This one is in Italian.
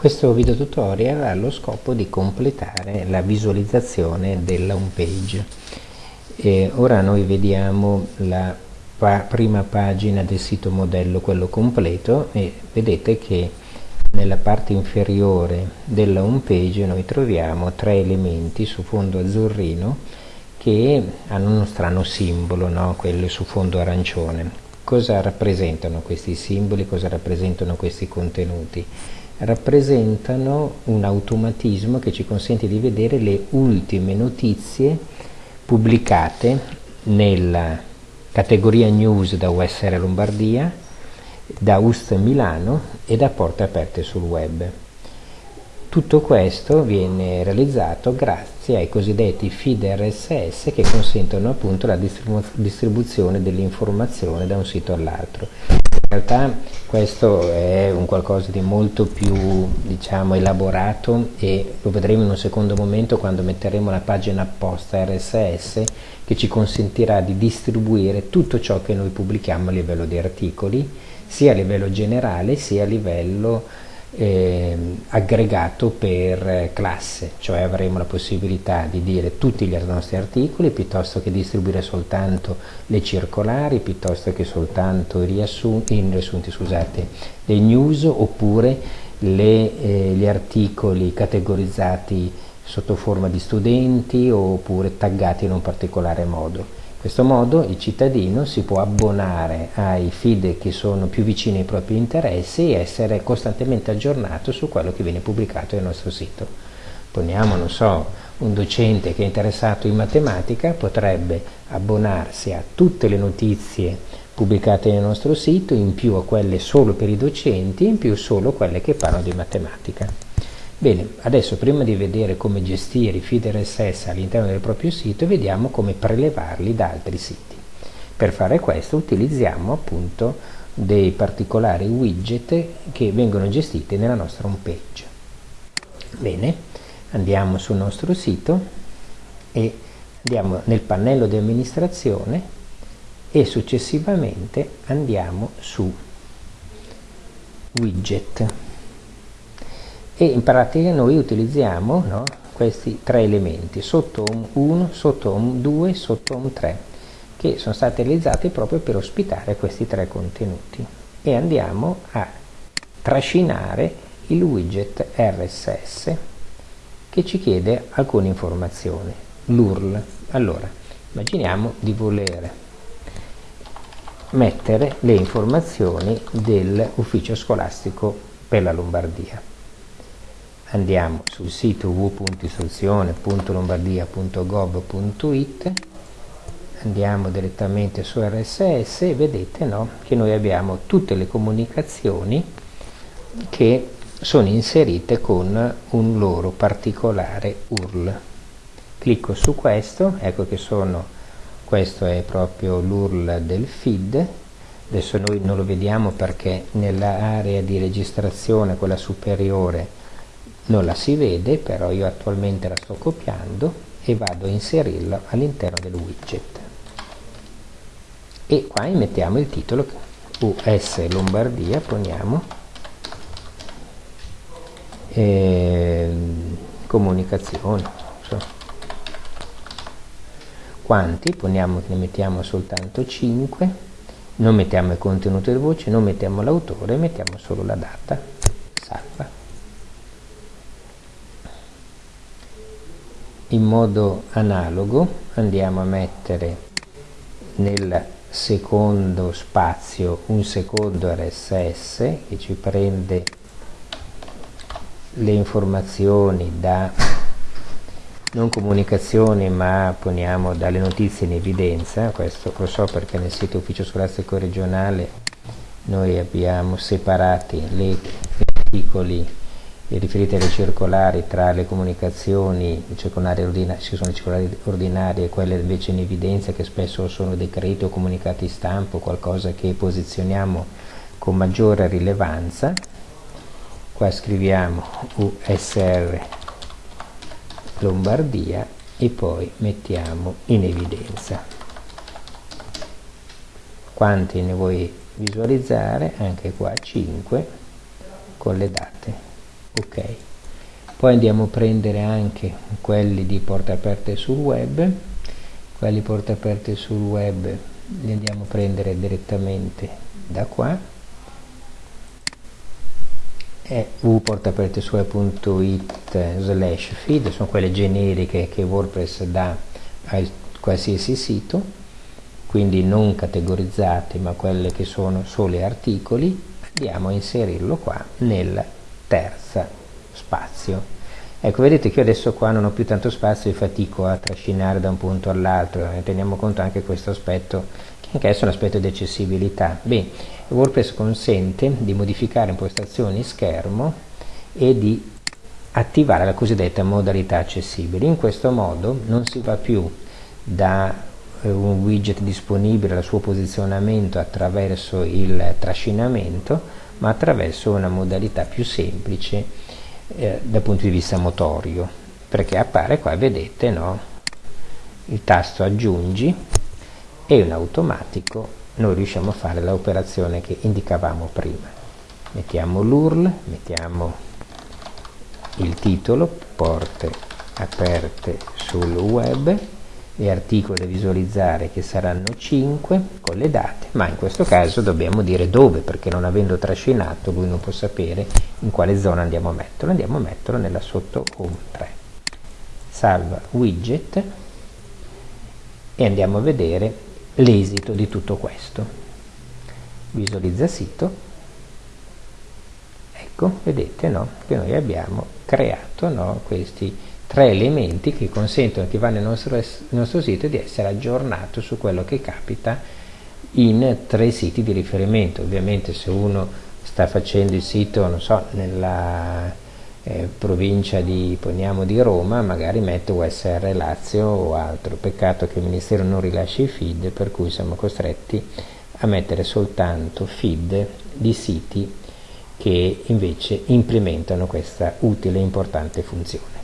Questo video tutorial ha lo scopo di completare la visualizzazione della home page. E ora noi vediamo la pa prima pagina del sito modello, quello completo, e vedete che nella parte inferiore della home page noi troviamo tre elementi su fondo azzurrino che hanno uno strano simbolo, no? quello su fondo arancione. Cosa rappresentano questi simboli, cosa rappresentano questi contenuti? rappresentano un automatismo che ci consente di vedere le ultime notizie pubblicate nella categoria news da USR Lombardia, da UST Milano e da Porte Aperte sul web. Tutto questo viene realizzato grazie ai cosiddetti feed RSS che consentono appunto la distribu distribuzione dell'informazione da un sito all'altro. In realtà questo è un qualcosa di molto più diciamo, elaborato e lo vedremo in un secondo momento quando metteremo la pagina apposta RSS che ci consentirà di distribuire tutto ciò che noi pubblichiamo a livello di articoli sia a livello generale sia a livello eh, aggregato per classe, cioè avremo la possibilità di dire tutti gli nostri articoli piuttosto che distribuire soltanto le circolari, piuttosto che soltanto i riassunti, i riassunti scusate, le news oppure le, eh, gli articoli categorizzati sotto forma di studenti oppure taggati in un particolare modo. In questo modo il cittadino si può abbonare ai feed che sono più vicini ai propri interessi e essere costantemente aggiornato su quello che viene pubblicato nel nostro sito. Poniamo, non so, un docente che è interessato in matematica potrebbe abbonarsi a tutte le notizie pubblicate nel nostro sito, in più a quelle solo per i docenti, in più solo quelle che parlano di matematica. Bene, adesso prima di vedere come gestire i feed RSS all'interno del proprio sito, vediamo come prelevarli da altri siti. Per fare questo utilizziamo appunto dei particolari widget che vengono gestiti nella nostra home page. Bene, andiamo sul nostro sito e andiamo nel pannello di amministrazione e successivamente andiamo su widget e in pratica noi utilizziamo no, questi tre elementi sotto Home 1, sotto Home 2, sotto Home 3 che sono stati realizzati proprio per ospitare questi tre contenuti. E andiamo a trascinare il widget RSS che ci chiede alcune informazioni l'URL allora immaginiamo di voler mettere le informazioni dell'ufficio scolastico per la Lombardia andiamo sul sito www.istruzione.lombardia.gov.it andiamo direttamente su RSS e vedete no, che noi abbiamo tutte le comunicazioni che sono inserite con un loro particolare URL. Clicco su questo ecco che sono questo è proprio l'URL del feed. Adesso noi non lo vediamo perché nell'area di registrazione quella superiore non la si vede però io attualmente la sto copiando e vado a inserirla all'interno del widget. E qua mettiamo il titolo US Lombardia poniamo. Eh, comunicazioni so. quanti? Poniamo ne mettiamo soltanto 5 non mettiamo il contenuto di voce non mettiamo l'autore mettiamo solo la data salva in modo analogo andiamo a mettere nel secondo spazio un secondo RSS che ci prende le informazioni da non comunicazioni ma poniamo dalle notizie in evidenza. Questo lo so perché nel sito ufficio scolastico regionale noi abbiamo separati gli articoli riferite alle circolari tra le comunicazioni, circolari ci sono le circolari ordinarie e quelle invece in evidenza che spesso sono decreti o comunicati stampo, qualcosa che posizioniamo con maggiore rilevanza. Qua scriviamo USR Lombardia e poi mettiamo in evidenza. Quanti ne vuoi visualizzare? Anche qua 5 con le date ok. Poi andiamo a prendere anche quelli di porte aperte sul web. Quelli porte aperte sul web li andiamo a prendere direttamente da qua. E www.portapertesue.it slash feed sono quelle generiche che WordPress dà a qualsiasi sito quindi non categorizzate ma quelle che sono solo articoli andiamo a inserirlo qua nel terza spazio. Ecco vedete che io adesso qua non ho più tanto spazio e fatico a trascinare da un punto all'altro teniamo conto anche questo aspetto che anche è un aspetto di accessibilità. Bene WordPress consente di modificare impostazioni schermo e di attivare la cosiddetta modalità accessibile. In questo modo non si va più da eh, un widget disponibile al suo posizionamento attraverso il trascinamento ma attraverso una modalità più semplice eh, dal punto di vista motorio perché appare qua vedete no? il tasto aggiungi e in automatico noi riusciamo a fare l'operazione che indicavamo prima mettiamo l'URL mettiamo il titolo porte aperte sul web gli articoli da visualizzare che saranno 5 con le date, ma in questo caso dobbiamo dire dove, perché non avendo trascinato lui non può sapere in quale zona andiamo a metterlo, andiamo a metterlo nella sotto home 3. Salva widget e andiamo a vedere l'esito di tutto questo. Visualizza sito, ecco, vedete no, che noi abbiamo creato no, questi tre elementi che consentono a chi va nel nostro, nel nostro sito di essere aggiornato su quello che capita in tre siti di riferimento. Ovviamente se uno sta facendo il sito, non so, nella eh, provincia di, poniamo, di Roma, magari mette USR Lazio o altro. Peccato che il Ministero non rilasci i feed, per cui siamo costretti a mettere soltanto feed di siti che invece implementano questa utile e importante funzione.